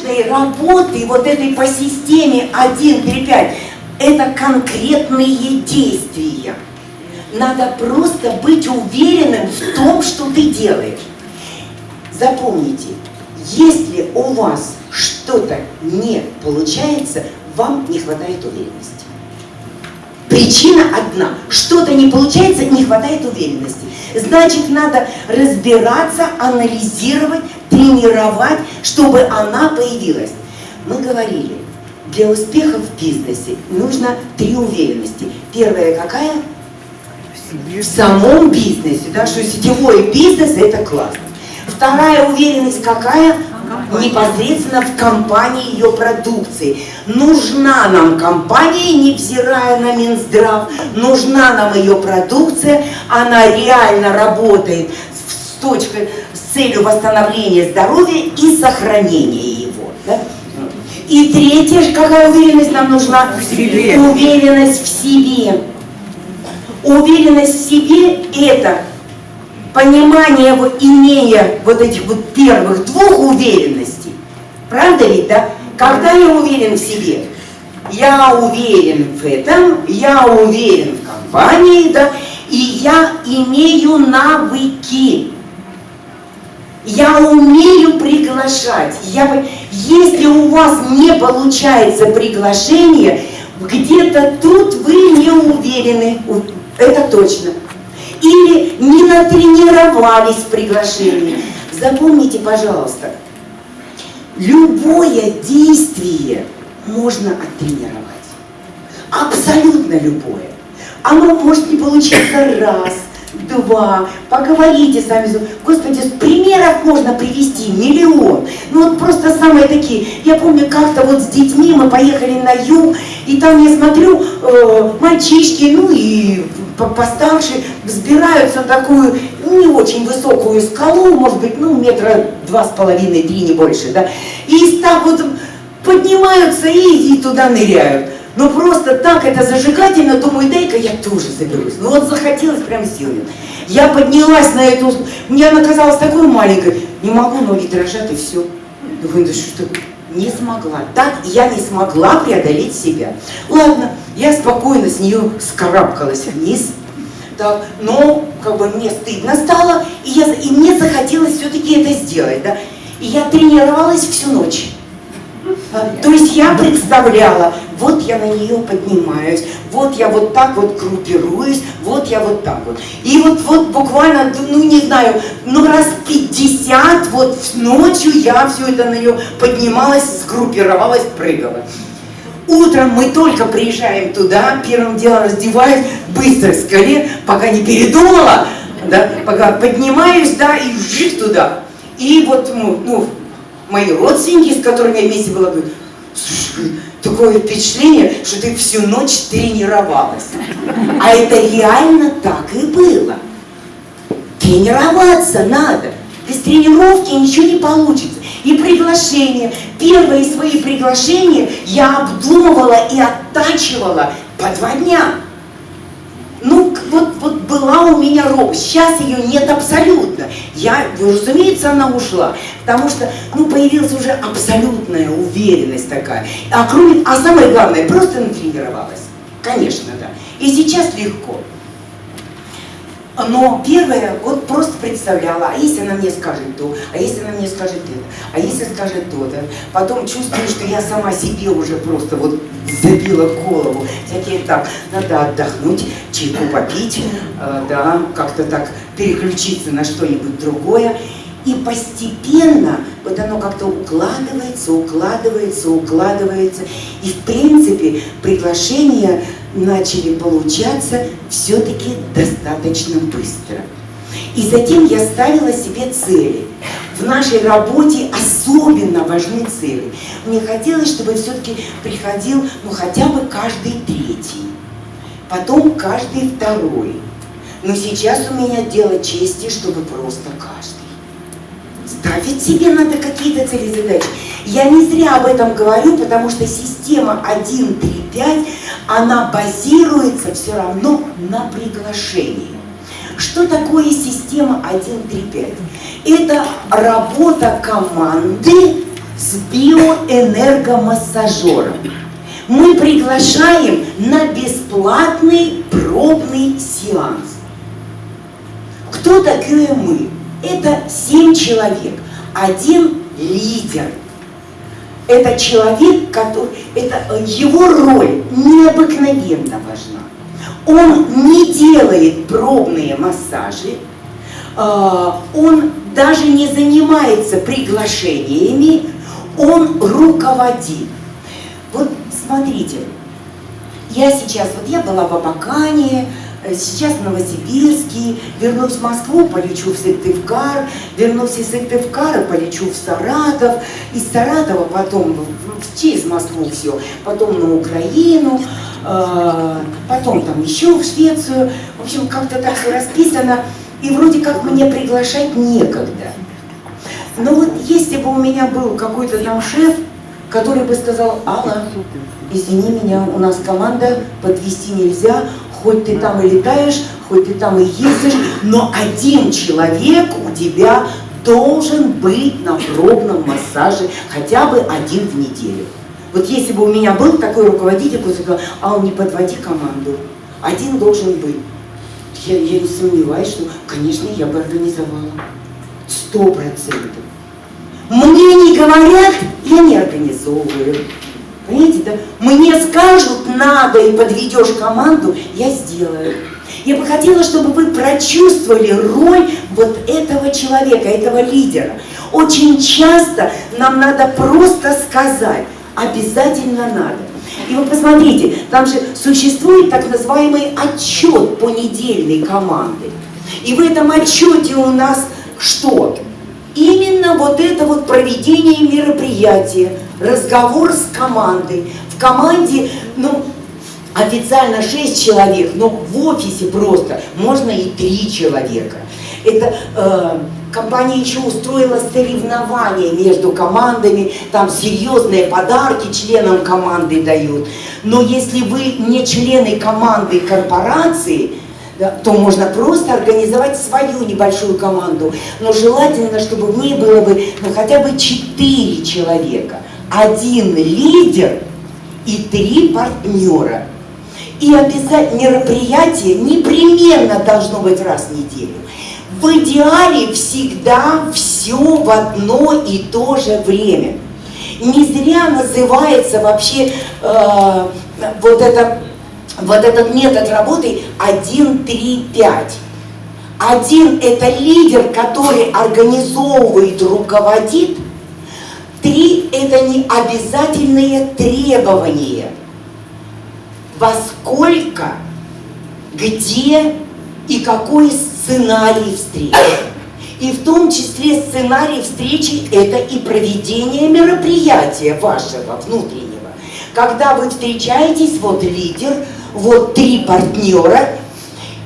успешной работы вот этой по системе 1, 3, 5, это конкретные действия. Надо просто быть уверенным в том, что ты делаешь. Запомните, если у вас что-то не получается, вам не хватает уверенности. Причина одна. Что-то не получается, не хватает уверенности. Значит, надо разбираться, анализировать, тренировать, чтобы она появилась. Мы говорили, для успеха в бизнесе нужно три уверенности. Первая какая? В самом бизнесе, да, что сетевой бизнес это классно. Вторая уверенность какая? Непосредственно в компании ее продукции. Нужна нам компания, невзирая на Минздрав, нужна нам ее продукция, она реально работает с точкой, с целью восстановления здоровья и сохранения его. Да? И третья, какая уверенность нам нужна? В себе. Уверенность в себе. Уверенность в себе это понимание, вот, имея вот этих вот первых двух уверенностей, правда ведь, да? Когда я уверен в себе, я уверен в этом, я уверен в компании, да, и я имею навыки. Я умею приглашать. Я, если у вас не получается приглашение, где-то тут вы не уверены, это точно или не натренировались в приглашении. Запомните, пожалуйста, любое действие можно оттренировать. Абсолютно любое. Оно может не получиться раз, два, поговорите сами. Господи, примеров можно привести миллион. Ну вот просто самые такие. Я помню, как-то вот с детьми мы поехали на юг, и там я смотрю, э, мальчишки, ну и постарше, взбираются на такую не очень высокую скалу, может быть, ну метра два с половиной, три, не больше, да, и так вот поднимаются и, и туда ныряют. Но ну, просто так это зажигательно, думаю, дай-ка я тоже заберусь. Ну вот захотелось прям силой. Я поднялась на эту, мне она казалась такой маленькой, не могу, ноги дрожат и все. Думаю, да что не смогла. Так я не смогла преодолеть себя. Ладно, я спокойно с нее скарабкалась вниз. Так, но как бы мне стыдно стало, и, я, и мне захотелось все-таки это сделать. Да? И я тренировалась всю ночь. То есть я представляла, вот я на нее поднимаюсь, вот я вот так вот группируюсь, вот я вот так вот. И вот, вот буквально, ну не знаю, ну раз 50 вот ночью я все это на нее поднималась, сгруппировалась, прыгала. Утром мы только приезжаем туда, первым делом раздеваюсь, быстро скорее, пока не передумала, да, пока поднимаюсь, да, и вжик туда. И вот, ну, ну мои родственники, с которыми я вместе была, говорят, слушай, такое впечатление, что ты всю ночь тренировалась. А это реально так и было. Тренироваться надо. Без тренировки ничего не получится. И приглашения. Первые свои приглашения я обдумывала и оттачивала по два дня. Вот, вот была у меня рок, сейчас ее нет абсолютно. Я, ну, разумеется, она ушла, потому что, ну, появилась уже абсолютная уверенность такая. А, кроме, а самое главное, просто натренировалась. Конечно, да. И сейчас легко. Но первое, вот просто представляла, а если она мне скажет то, а если она мне скажет это, а если скажет то, да, потом чувствую, что я сама себе уже просто вот забила голову, всякие так, надо отдохнуть, чайку попить, э, да, как-то так переключиться на что-нибудь другое, и постепенно вот оно как-то укладывается, укладывается, укладывается. И в принципе приглашения начали получаться все-таки достаточно быстро. И затем я ставила себе цели. В нашей работе особенно важны цели. Мне хотелось, чтобы все-таки приходил ну, хотя бы каждый третий, потом каждый второй. Но сейчас у меня дело чести, чтобы просто каждый. Ставить себе надо какие-то цели задачи. Я не зря об этом говорю, потому что система 1, 3, 5, она базируется все равно на приглашении. Что такое система 1, 3, 5? Это работа команды с биоэнергомассажером. Мы приглашаем на бесплатный пробный сеанс. Кто такие мы? Это семь человек. Один лидер. Это человек, который, это его роль необыкновенно важна. Он не делает пробные массажи, а, он даже не занимается приглашениями, он руководит. Вот смотрите, я сейчас, вот я была в Абакане, Э, сейчас в Новосибирске, вернусь в Москву, полечу в Сыктывкар, вернусь из Сыктывкара, полечу в Саратов, из Саратова потом через Москву все, потом на Украину, э, потом там еще в Швецию. В общем, как-то так все расписано, и вроде как мне приглашать некогда. Но вот если бы у меня был какой-то там шеф, который бы сказал, Алла, извини меня, у нас команда, подвести нельзя, хоть ты там и летаешь, хоть ты там и ездишь, но один человек у тебя должен быть на пробном массаже хотя бы один в неделю. Вот если бы у меня был такой руководитель, который сказал, а он не подводи команду, один должен быть. Я, я не сомневаюсь, что, конечно, я бы организовала. Сто процентов. Мне не говорят, я не организовываю. Понимаете, да? Мне скажут надо и подведешь команду, я сделаю. Я бы хотела, чтобы вы прочувствовали роль вот этого человека, этого лидера. Очень часто нам надо просто сказать, обязательно надо. И вы посмотрите, там же существует так называемый отчет понедельной команды. И в этом отчете у нас что? Именно вот это вот проведение мероприятия, разговор с командой. В команде, ну, официально 6 человек, но в офисе просто можно и 3 человека. Это э, компания еще устроила соревнования между командами, там серьезные подарки членам команды дают. Но если вы не члены команды корпорации, то можно просто организовать свою небольшую команду. Но желательно, чтобы в ней было бы ну, хотя бы четыре человека. Один лидер и три партнера. И обязательно мероприятие непременно должно быть раз в неделю. В идеале всегда все в одно и то же время. Не зря называется вообще э, вот это вот этот метод работы 1, 3, 5. Один – это лидер, который организовывает, руководит. Три – это не обязательные требования. Во сколько, где и какой сценарий встречи. И в том числе сценарий встречи – это и проведение мероприятия вашего внутреннего. Когда вы встречаетесь, вот лидер – вот три партнера,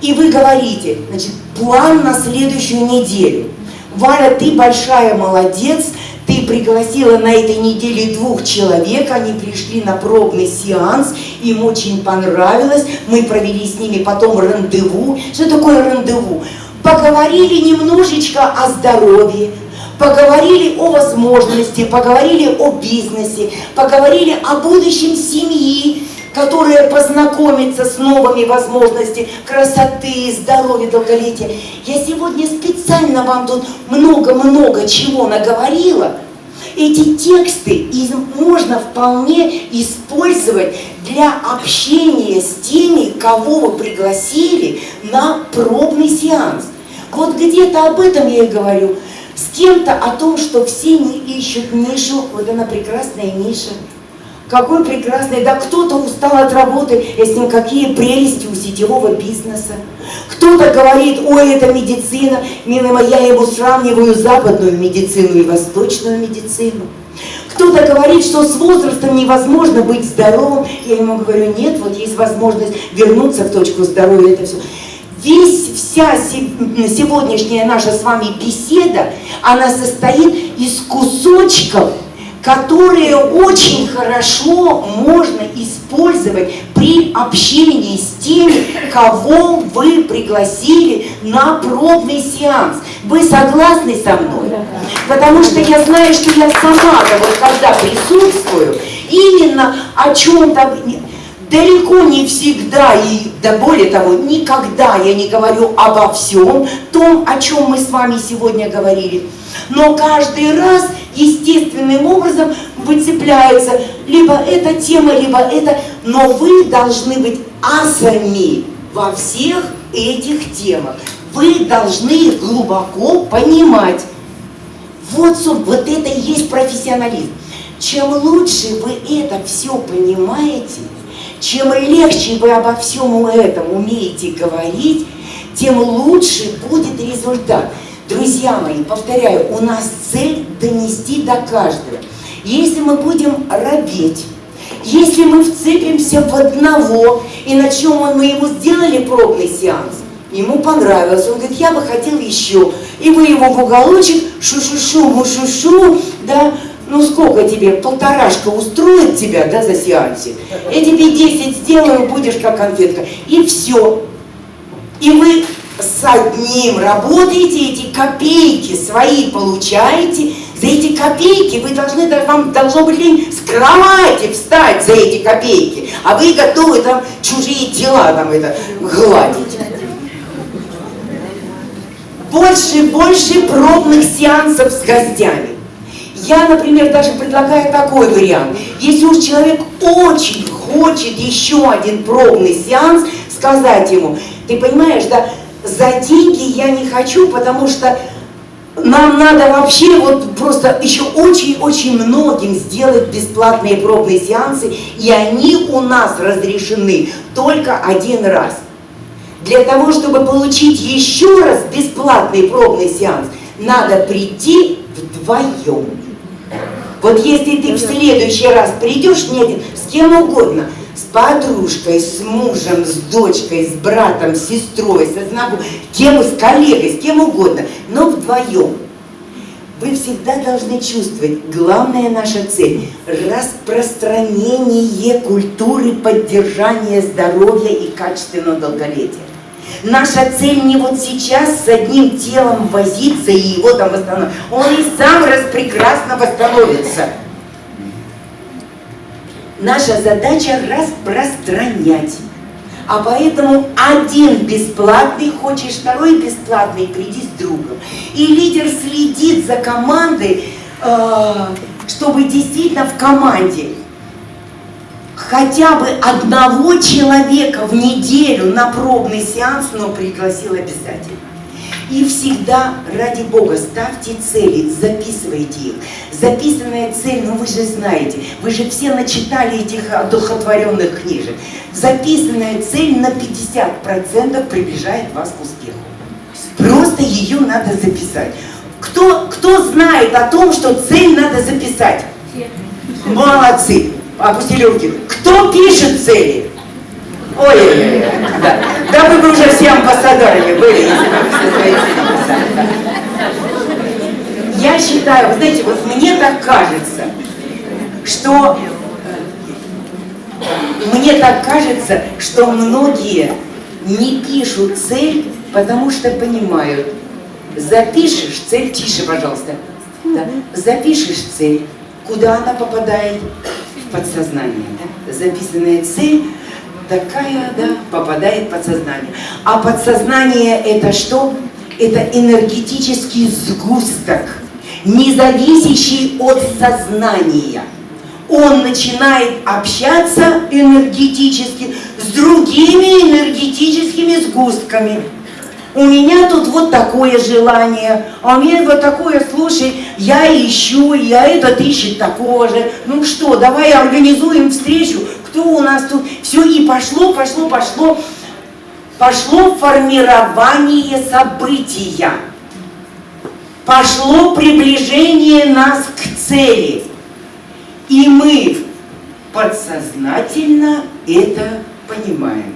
и вы говорите, значит, план на следующую неделю. Валя, ты большая молодец, ты пригласила на этой неделе двух человек, они пришли на пробный сеанс, им очень понравилось, мы провели с ними потом рандеву. Что такое рандеву? Поговорили немножечко о здоровье, поговорили о возможности, поговорили о бизнесе, поговорили о будущем семьи, которая познакомится с новыми возможностями красоты, здоровья, долголетия. Я сегодня специально вам тут много-много чего наговорила. Эти тексты можно вполне использовать для общения с теми, кого вы пригласили на пробный сеанс. Вот где-то об этом я и говорю. С кем-то о том, что все не ищут нишу, вот она прекрасная ниша. Какой прекрасный, да кто-то устал от работы, и с ним какие прелести у сетевого бизнеса. Кто-то говорит, ой, это медицина, милая моя, я его сравниваю западную медицину и восточную медицину. Кто-то говорит, что с возрастом невозможно быть здоровым. Я ему говорю, нет, вот есть возможность вернуться в точку здоровья, это все. Весь, вся сегодняшняя наша с вами беседа, она состоит из кусочков которые очень хорошо можно использовать при общении с теми, кого вы пригласили на пробный сеанс. Вы согласны со мной? Потому что я знаю, что я сама, вот когда присутствую, именно о чем-то далеко не всегда, и да более того, никогда я не говорю обо всем том, о чем мы с вами сегодня говорили. Но каждый раз естественным образом выцепляется либо эта тема, либо это, но вы должны быть асами во всех этих темах. Вы должны глубоко понимать. Вот, вот это и есть профессионализм. Чем лучше вы это все понимаете, чем легче вы обо всем этом умеете говорить, тем лучше будет результат. Друзья мои, повторяю, у нас цель донести до каждого. Если мы будем робеть, если мы вцепимся в одного, и на чем мы ему сделали пробный сеанс, ему понравилось, он говорит, я бы хотел еще. И вы его в уголочек, шу-шу-шу, му-шу-шу, да, ну сколько тебе, полторашка устроит тебя, да, за сеансе? Я тебе 10 сделаю, будешь как конфетка. И все. И вы с одним работаете, эти копейки свои получаете, за эти копейки вы должны, вам должно быть лень с кровати встать за эти копейки, а вы готовы там чужие дела там это гладить. Больше, больше пробных сеансов с гостями. Я, например, даже предлагаю такой вариант. Если уж человек очень хочет еще один пробный сеанс, сказать ему, ты понимаешь, да, за деньги я не хочу, потому что нам надо вообще вот просто еще очень-очень многим сделать бесплатные пробные сеансы, и они у нас разрешены только один раз. Для того, чтобы получить еще раз бесплатный пробный сеанс, надо прийти вдвоем. Вот если ты в следующий раз придешь не один, с кем угодно, с подружкой, с мужем, с дочкой, с братом, с сестрой, со знаком, кем, с коллегой, с кем угодно, но вдвоем. Вы всегда должны чувствовать, главная наша цель – распространение культуры поддержания здоровья и качественного долголетия. Наша цель не вот сейчас с одним телом возиться и его там восстановить. Он и сам раз прекрасно восстановится. Наша задача распространять. А поэтому один бесплатный, хочешь второй бесплатный, приди с другом. И лидер следит за командой, э, чтобы действительно в команде хотя бы одного человека в неделю на пробный сеанс, но пригласил обязательно. И всегда, ради Бога, ставьте цели, записывайте их. Записанная цель, ну вы же знаете, вы же все начитали этих одухотворенных книжек. Записанная цель на 50% приближает вас к успеху. Просто ее надо записать. Кто, кто знает о том, что цель надо записать? Молодцы опустили руки. Кто пишет цели? Ой, да. Да вы бы уже все амбассадорами были. Я считаю, вы знаете, вот мне так кажется, что мне так кажется, что многие не пишут цель, потому что понимают, запишешь цель, тише, пожалуйста, да, запишешь цель, куда она попадает, подсознание. Да? Записанная цель такая, да, попадает в подсознание. А подсознание это что? Это энергетический сгусток, не зависящий от сознания. Он начинает общаться энергетически с другими энергетическими сгустками. У меня тут вот такое желание, а у меня вот такое, слушай, я ищу, я этот ищет такого же. Ну что, давай организуем встречу, кто у нас тут? Все, и пошло, пошло, пошло. Пошло формирование события. Пошло приближение нас к цели. И мы подсознательно это понимаем,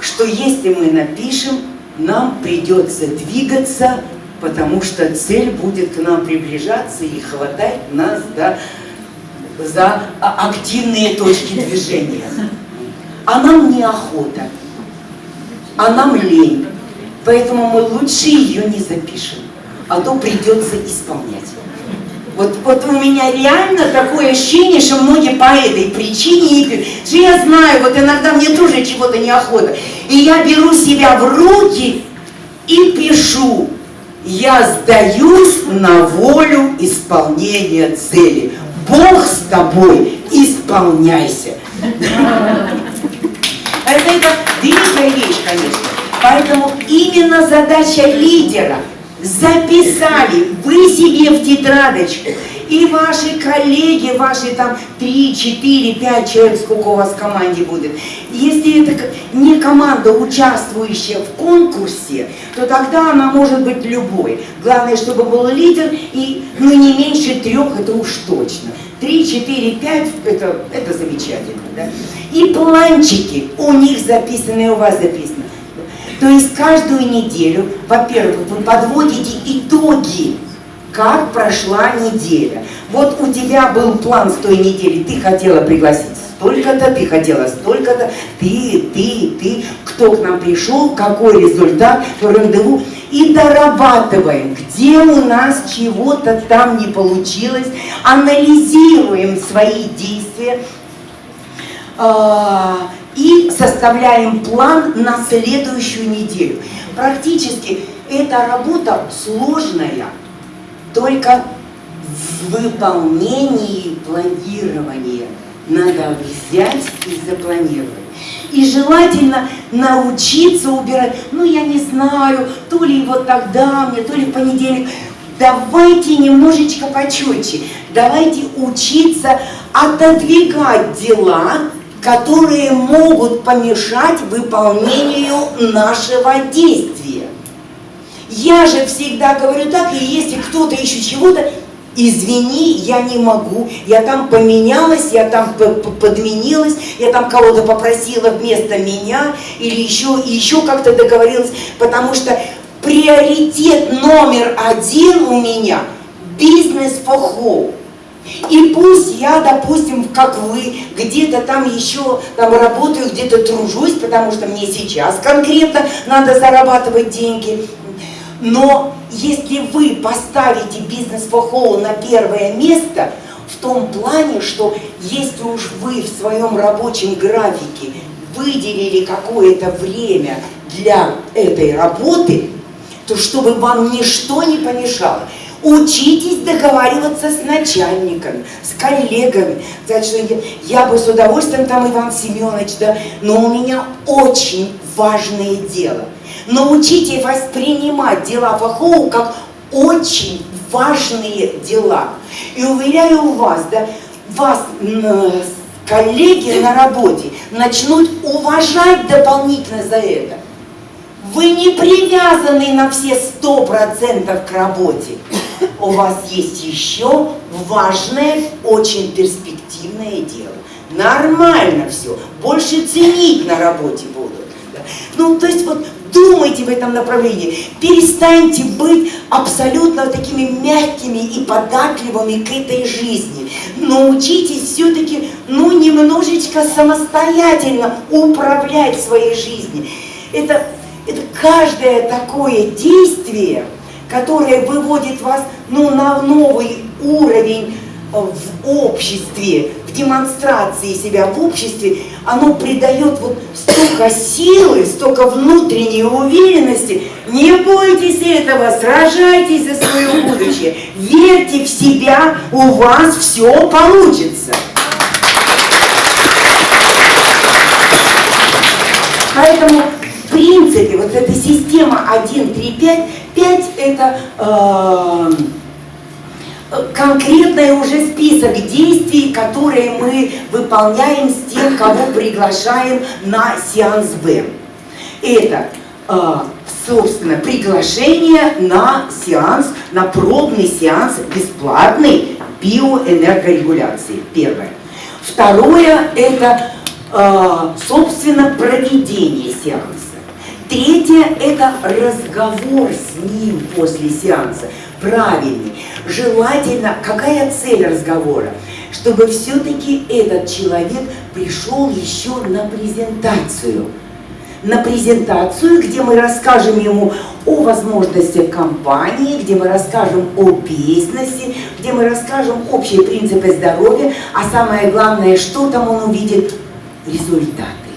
что если мы напишем нам придется двигаться, потому что цель будет к нам приближаться и хватать нас да, за активные точки движения. А нам неохота, а нам лень. Поэтому мы лучше ее не запишем. а то придется исполнять. Вот, вот у меня реально такое ощущение, что многие по этой причине. Что я знаю, вот иногда мне тоже чего-то неохота. И я беру себя в руки и пишу. Я сдаюсь на волю исполнения цели. Бог с тобой, исполняйся. Это, это великая вещь, конечно. Поэтому именно задача лидера записали вы себе в тетрадочку, и ваши коллеги, ваши там 3, 4, 5 человек, сколько у вас в команде будет. Если это не команда, участвующая в конкурсе, то тогда она может быть любой. Главное, чтобы был лидер, и ну, не меньше трех, это уж точно. 3, 4, 5, это, это замечательно. Да? И планчики у них записаны, и у вас записаны. То есть каждую неделю, во-первых, вы подводите итоги, как прошла неделя. Вот у тебя был план с той недели, ты хотела пригласить столько-то, ты хотела столько-то, ты, ты, ты, кто к нам пришел, какой результат, рандеву. И дорабатываем, где у нас чего-то там не получилось, анализируем свои действия, а, и составляем план на следующую неделю. Практически эта работа сложная, только в выполнении планирования надо взять и запланировать. И желательно научиться убирать, ну я не знаю, то ли вот тогда мне, то ли в понедельник. Давайте немножечко почетче, давайте учиться отодвигать дела которые могут помешать выполнению нашего действия. Я же всегда говорю так, и если кто-то еще чего-то, извини, я не могу, я там поменялась, я там подменилась, я там кого-то попросила вместо меня, или еще, еще как-то договорилась, потому что приоритет номер один у меня – бизнес for home. И пусть я, допустим, как вы, где-то там еще там работаю, где-то тружусь, потому что мне сейчас конкретно надо зарабатывать деньги. Но если вы поставите бизнес for на первое место, в том плане, что если уж вы в своем рабочем графике выделили какое-то время для этой работы, то чтобы вам ничто не помешало. Учитесь договариваться с начальником, с коллегами. Я, я бы с удовольствием там, Иван Семенович, да, но у меня очень важное дело. Научите воспринимать дела Фахоу как очень важные дела. И уверяю вас, да, вас коллеги на работе начнут уважать дополнительно за это. Вы не привязаны на все сто процентов к работе у вас есть еще важное, очень перспективное дело. Нормально все, больше ценить на работе будут. Ну, то есть вот думайте в этом направлении, перестаньте быть абсолютно такими мягкими и податливыми к этой жизни. Научитесь все-таки, ну, немножечко самостоятельно управлять своей жизнью. Это, это каждое такое действие – которое выводит вас ну, на новый уровень в обществе, в демонстрации себя в обществе, оно придает вот столько силы, столько внутренней уверенности. Не бойтесь этого, сражайтесь за свое будущее, верьте в себя, у вас все получится. Поэтому в принципе вот эта система 1, 3, 5 5 это э, конкретный уже список действий, которые мы выполняем с тем, кого приглашаем на сеанс Б. Это, э, собственно, приглашение на сеанс, на пробный сеанс бесплатный биоэнергорегуляции. Первое. Второе – это, э, собственно, проведение сеанса. Третье – это разговор с ним после сеанса, правильный. Желательно, какая цель разговора? Чтобы все-таки этот человек пришел еще на презентацию. на презентацию, где мы расскажем ему о возможностях компании, где мы расскажем о бизнесе, где мы расскажем общие принципы здоровья, а самое главное, что там он увидит? Результаты.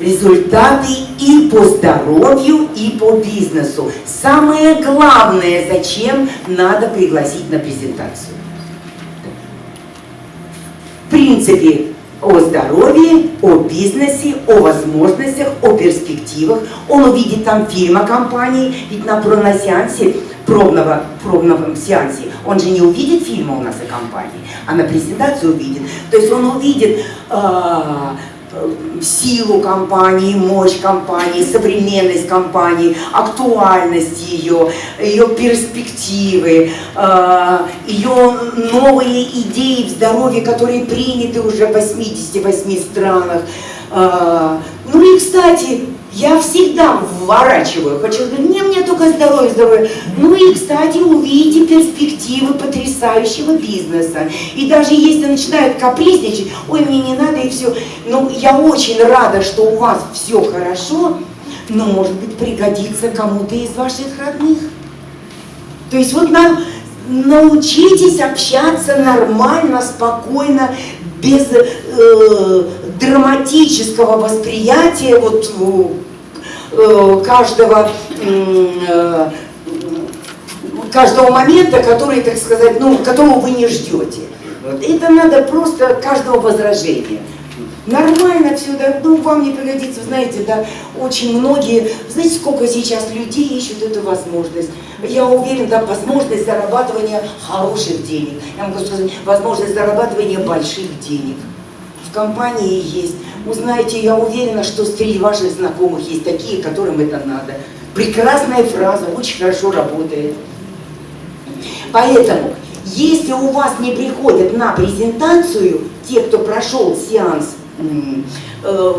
Результаты и по здоровью, и по бизнесу. Самое главное, зачем надо пригласить на презентацию. В принципе, о здоровье, о бизнесе, о возможностях, о перспективах. Он увидит там фильм о компании, ведь на, на сеансе, пробного, пробном сеансе, он же не увидит фильма у нас о компании, а на презентацию увидит. То есть он увидит э, силу компании, мощь компании, современность компании, актуальность ее, ее перспективы, э, ее новые идеи в здоровье, которые приняты уже в 88 странах. Э, ну и, кстати, я всегда вворачиваю, хочу говорить, не, мне только здоровье, здоровье. Ну и, кстати, увидите перспективы потрясающего бизнеса. И даже если начинают капризничать, ой, мне не надо и все. Ну, я очень рада, что у вас все хорошо, но, может быть, пригодится кому-то из ваших родных. То есть вот нам научитесь общаться нормально, спокойно, без э, драматического восприятия вот Э, каждого, э, каждого момента, который, так сказать, ну, которого вы не ждете. Это надо просто каждого возражения. Нормально все, да, ну вам не пригодится, знаете, да, очень многие, знаете, сколько сейчас людей ищут эту возможность. Я уверен, да, возможность зарабатывания хороших денег. Я могу сказать, возможность зарабатывания больших денег. В компании есть. Узнаете, я уверена, что среди ваших знакомых есть такие, которым это надо. Прекрасная фраза, очень хорошо работает. Поэтому, если у вас не приходят на презентацию те, кто прошел сеанс, э, э,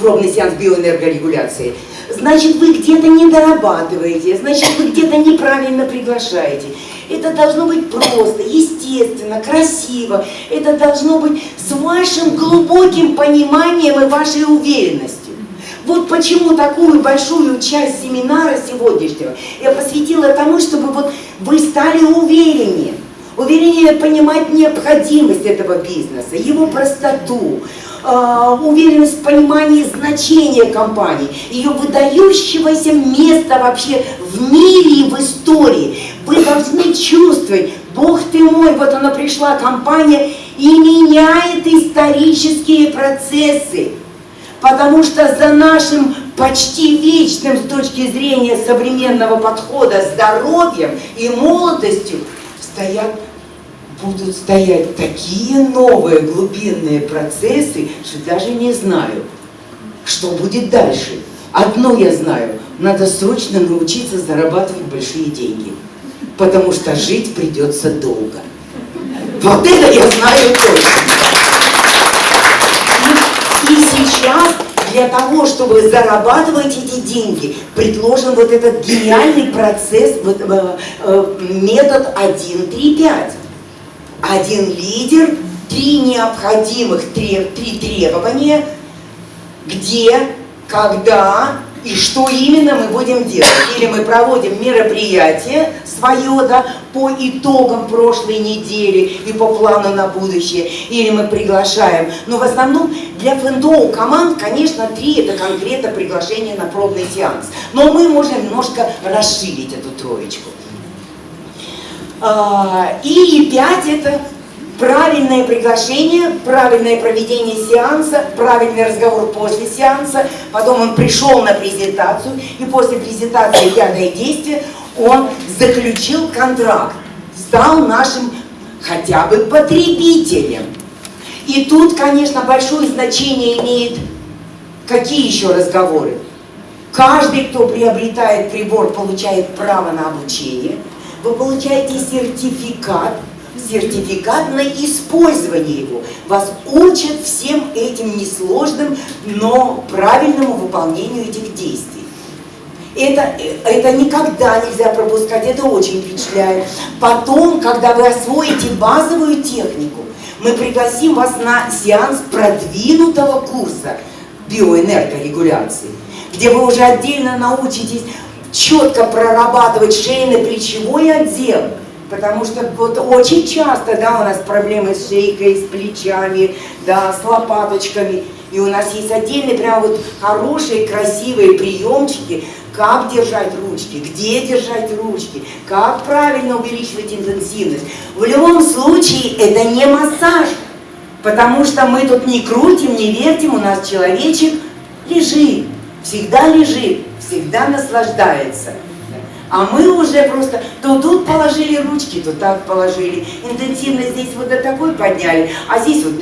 пробный сеанс биоэнергорегуляции, значит вы где-то не дорабатываете, значит вы где-то неправильно приглашаете. Это должно быть просто, естественно, красиво. Это должно быть с вашим глубоким пониманием и вашей уверенностью. Вот почему такую большую часть семинара сегодняшнего я посвятила тому, чтобы вот вы стали увереннее. Увереннее понимать необходимость этого бизнеса, его простоту, а, уверенность в понимании значения компании, ее выдающегося места вообще в мире и в истории. Вы должны чувствовать, Бог ты мой, вот она пришла, компания, и меняет исторические процессы. Потому что за нашим почти вечным с точки зрения современного подхода здоровьем и молодостью стоят будут стоять такие новые глубинные процессы, что даже не знаю, что будет дальше. Одно я знаю, надо срочно научиться зарабатывать большие деньги, потому что жить придется долго. Вот это я знаю точно. И, и сейчас для того, чтобы зарабатывать эти деньги, предложен вот этот гениальный процесс, э, э, метод 1, 3, 5 один лидер, три необходимых три, три требования, где, когда и что именно мы будем делать. Или мы проводим мероприятие свое да, по итогам прошлой недели и по плану на будущее, или мы приглашаем. Но в основном для фэндоу команд, конечно, три это конкретно приглашение на пробный сеанс. Но мы можем немножко расширить эту троечку. А, и пять это правильное приглашение, правильное проведение сеанса, правильный разговор после сеанса. Потом он пришел на презентацию, и после презентации пятое действие он заключил контракт, стал нашим хотя бы потребителем. И тут, конечно, большое значение имеет какие еще разговоры. Каждый, кто приобретает прибор, получает право на обучение – вы получаете сертификат, сертификат на использование его. Вас учат всем этим несложным, но правильному выполнению этих действий. Это, это никогда нельзя пропускать, это очень впечатляет. Потом, когда вы освоите базовую технику, мы пригласим вас на сеанс продвинутого курса – биоэнергорегуляции, где вы уже отдельно научитесь четко прорабатывать шейно-плечевой отдел, Потому что вот очень часто, да, у нас проблемы с шейкой, с плечами, да, с лопаточками. И у нас есть отдельные прям вот хорошие, красивые приемчики, как держать ручки, где держать ручки, как правильно увеличивать интенсивность. В любом случае это не массаж, потому что мы тут не крутим, не вертим, у нас человечек лежит, всегда лежит, всегда наслаждается. А мы уже просто то тут положили ручки, то так положили. Интенсивность здесь вот до такой подняли, а здесь вот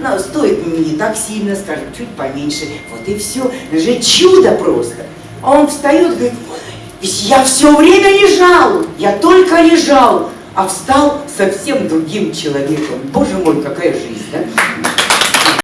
ну, стоит не так сильно, скажем, чуть поменьше. Вот и все. Это же чудо просто. А он встает говорит, я все время лежал, я только лежал, а встал совсем другим человеком. Боже мой, какая жизнь, да?